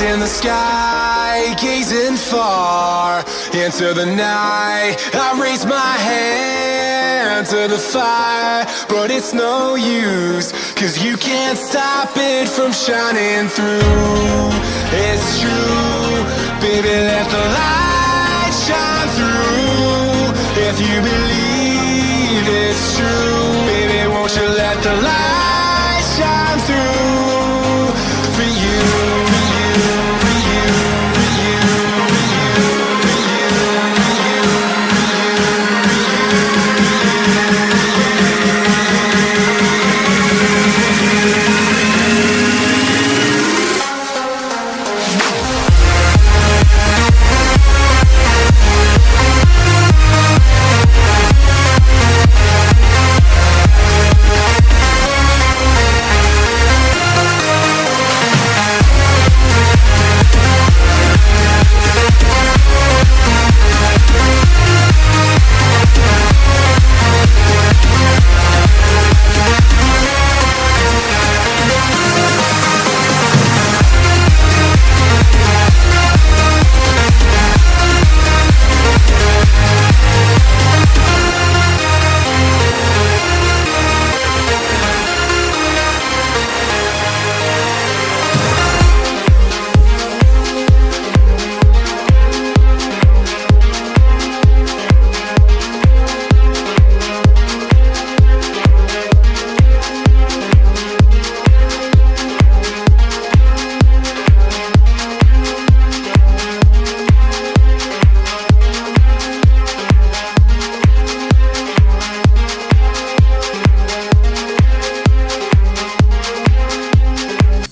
in the sky, gazing far into the night. I raise my hand to the fire, but it's no use, cause you can't stop it from shining through. It's true, baby, let the light shine through. If you believe